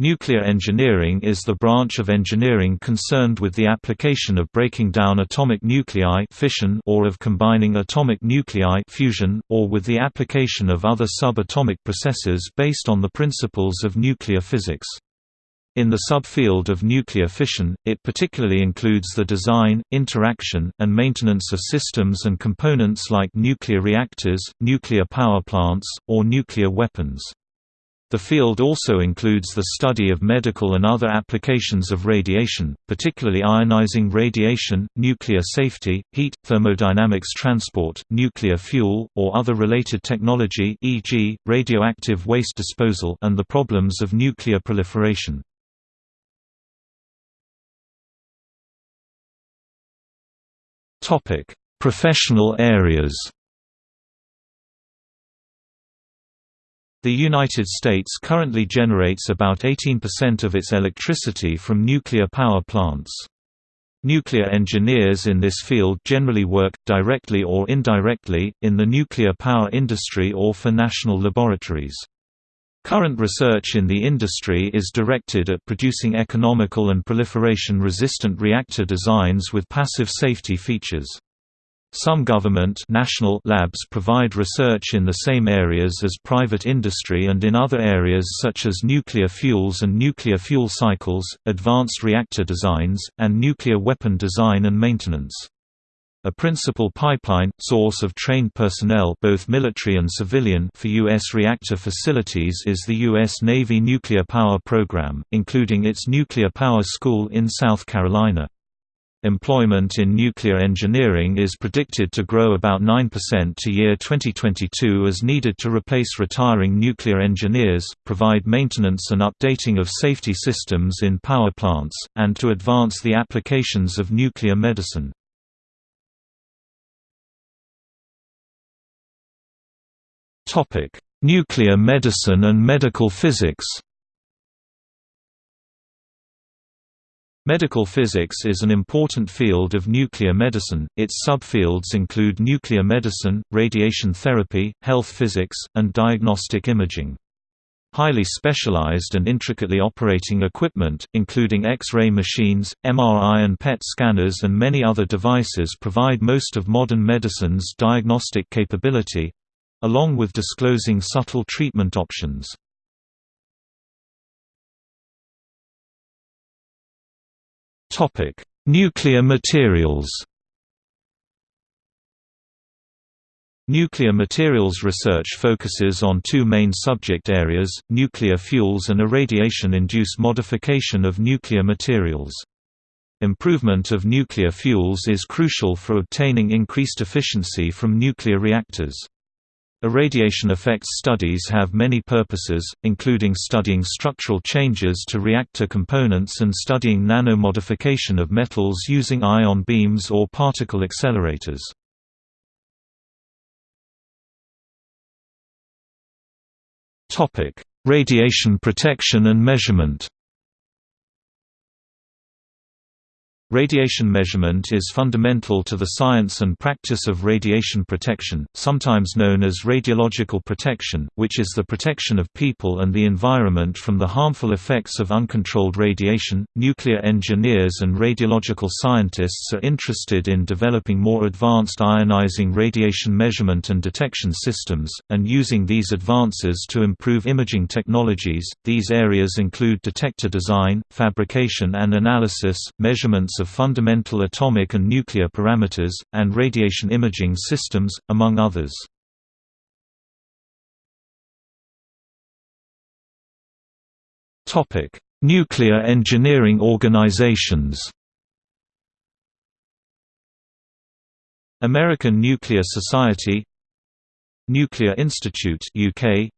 Nuclear engineering is the branch of engineering concerned with the application of breaking down atomic nuclei fission or of combining atomic nuclei fusion, or with the application of other subatomic processes based on the principles of nuclear physics. In the subfield of nuclear fission, it particularly includes the design, interaction, and maintenance of systems and components like nuclear reactors, nuclear power plants, or nuclear weapons. The field also includes the study of medical and other applications of radiation, particularly ionizing radiation, nuclear safety, heat, thermodynamics transport, nuclear fuel, or other related technology e.g., radioactive waste disposal and the problems of nuclear proliferation. Professional areas The United States currently generates about 18% of its electricity from nuclear power plants. Nuclear engineers in this field generally work, directly or indirectly, in the nuclear power industry or for national laboratories. Current research in the industry is directed at producing economical and proliferation-resistant reactor designs with passive safety features. Some government national labs provide research in the same areas as private industry and in other areas such as nuclear fuels and nuclear fuel cycles, advanced reactor designs, and nuclear weapon design and maintenance. A principal pipeline, source of trained personnel both military and civilian for U.S. reactor facilities is the U.S. Navy Nuclear Power Program, including its Nuclear Power School in South Carolina. Employment in nuclear engineering is predicted to grow about 9% to year 2022 as needed to replace retiring nuclear engineers, provide maintenance and updating of safety systems in power plants, and to advance the applications of nuclear medicine. Nuclear medicine and medical physics Medical physics is an important field of nuclear medicine, its subfields include nuclear medicine, radiation therapy, health physics, and diagnostic imaging. Highly specialized and intricately operating equipment, including X-ray machines, MRI and PET scanners and many other devices provide most of modern medicine's diagnostic capability—along with disclosing subtle treatment options. Topic: Nuclear materials. Nuclear materials research focuses on two main subject areas, nuclear fuels and irradiation-induced modification of nuclear materials. Improvement of nuclear fuels is crucial for obtaining increased efficiency from nuclear reactors. Irradiation effects studies have many purposes, including studying structural changes to reactor components and studying nanomodification of metals using ion beams or particle accelerators. Radiation protection and measurement Radiation measurement is fundamental to the science and practice of radiation protection, sometimes known as radiological protection, which is the protection of people and the environment from the harmful effects of uncontrolled radiation. Nuclear engineers and radiological scientists are interested in developing more advanced ionizing radiation measurement and detection systems, and using these advances to improve imaging technologies. These areas include detector design, fabrication and analysis, measurements of fundamental atomic and nuclear parameters, and radiation imaging systems, among others. Nuclear engineering organizations American Nuclear Society Nuclear Institute UK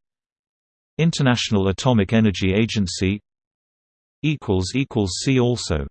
International Atomic Energy Agency equals equals See also